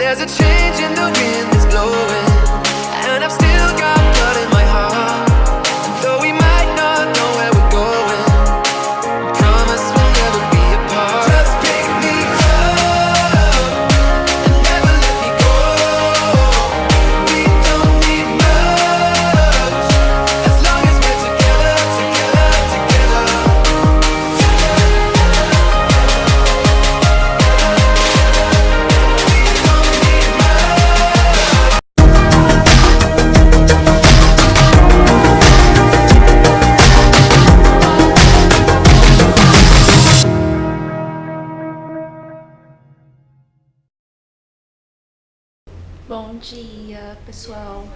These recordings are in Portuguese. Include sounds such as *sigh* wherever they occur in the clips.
There's a change in the wind that's blowing And I've still got dia, pessoal.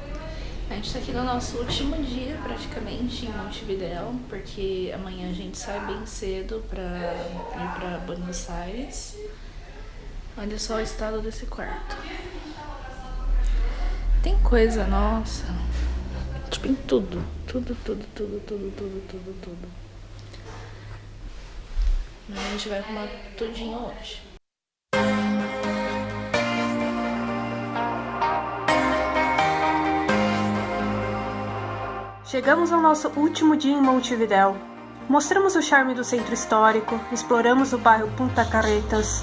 A gente tá aqui no nosso último dia, praticamente, em Montevidéu, porque amanhã a gente sai bem cedo pra ir pra Buenos Aires. Olha só o estado desse quarto. Tem coisa, nossa. Tipo, em tudo. Tudo, tudo, tudo, tudo, tudo, tudo, tudo. Mas a gente vai arrumar tudinho hoje. Chegamos ao nosso último dia em Montevidéu. Mostramos o charme do centro histórico, exploramos o bairro Punta Carretas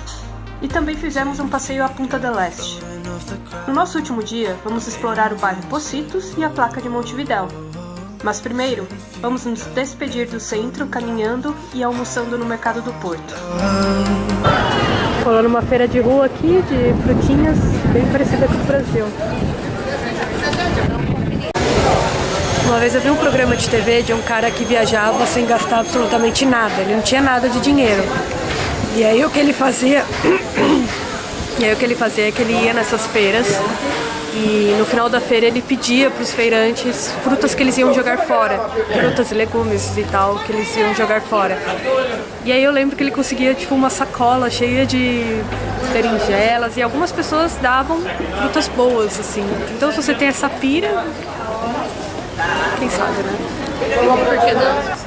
e também fizemos um passeio à Punta del Este. No nosso último dia, vamos explorar o bairro Pocitos e a placa de Montevidéu. Mas primeiro, vamos nos despedir do centro caminhando e almoçando no mercado do Porto. Rolando uma feira de rua aqui de frutinhas bem parecida com o Brasil. Uma vez eu vi um programa de TV de um cara que viajava sem gastar absolutamente nada, ele não tinha nada de dinheiro. E aí o que ele fazia, *clears throat* e aí o que ele fazia é que ele ia nessas feiras e no final da feira ele pedia para os feirantes frutas que eles iam jogar fora, frutas e legumes e tal que eles iam jogar fora. E aí eu lembro que ele conseguia tipo uma sacola cheia de berinjelas e algumas pessoas davam frutas boas assim. Então se você tem essa pira, quem sabe, né? Por que não?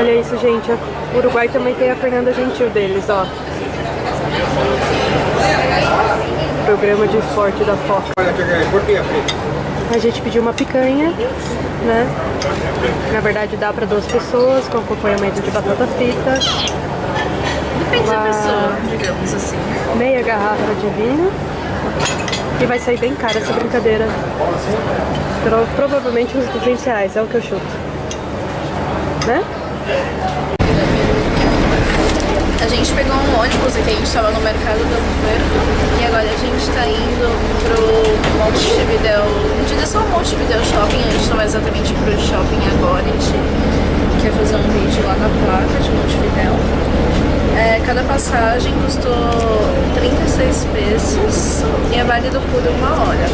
Olha isso, gente. O Uruguai também tem a Fernanda Gentil deles, ó. Programa de esporte da Foca. A gente pediu uma picanha, né? Na verdade dá pra duas pessoas, com acompanhamento de batata frita, Depende da pessoa, digamos assim. meia garrafa de vinho. E vai sair bem cara essa brincadeira. Pro- provavelmente uns 200 reais, é o que eu chuto. Né? A gente pegou um ônibus aqui, a gente tava no mercado do Puerto e agora a gente tá indo pro Montevidéu, em direção ao Montevidéu Shopping, a gente não vai exatamente pro shopping agora, a gente quer fazer um vídeo lá na placa de Montevidéu. É, cada passagem custou 36 pesos e é válido por uma hora.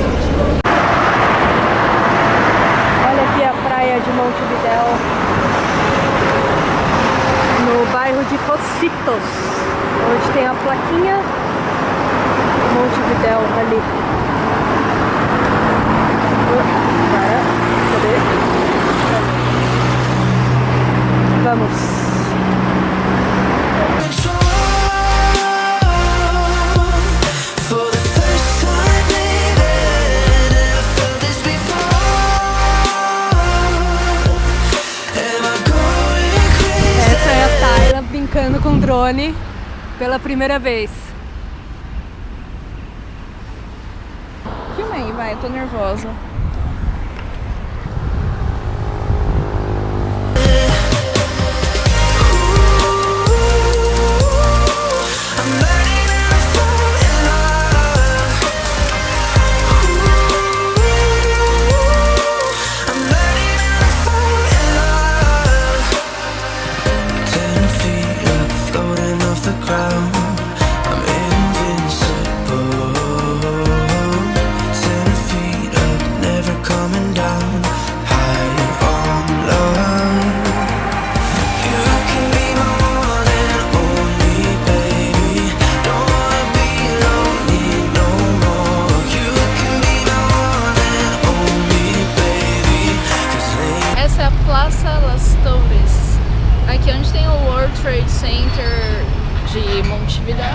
Olha aqui a praia de Montevidéu. No Pocitos, onde tem a plaquinha Montevidéu ali. Cadê? Brincando com drone pela primeira vez. Filma aí, vai, eu tô nervosa. tem o World Trade Center de Montevidéu.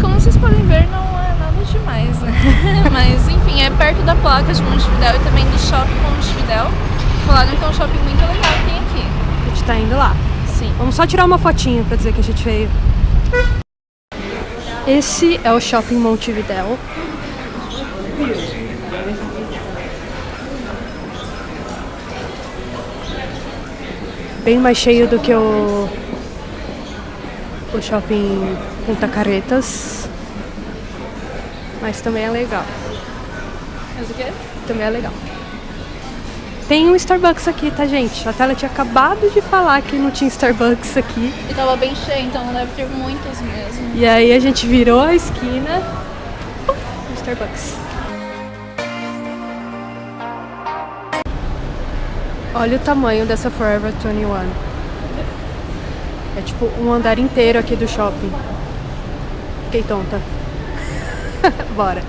Como vocês podem ver, não é nada demais, né? *laughs* Mas enfim, é perto da placa de Montevidéu e também do Shopping Montevidéu. Falaram que é um shopping muito legal que tem aqui. A gente tá indo lá. Sim. Vamos só tirar uma fotinha pra dizer que a gente veio. Esse é o Shopping Montevidéu. Bem mais cheio do que o, o Shopping Punta Caretas. Mas também é legal. Mas o quê? Também é legal. Tem um Starbucks aqui, tá, gente? A Tela tinha acabado de falar que não tinha Starbucks aqui. E tava bem cheio, então deve ter muitos mesmo. E aí a gente virou a esquina. No Starbucks. Olha o tamanho dessa Forever 21. É tipo um andar inteiro aqui do shopping. Fiquei tonta. *laughs* Bora.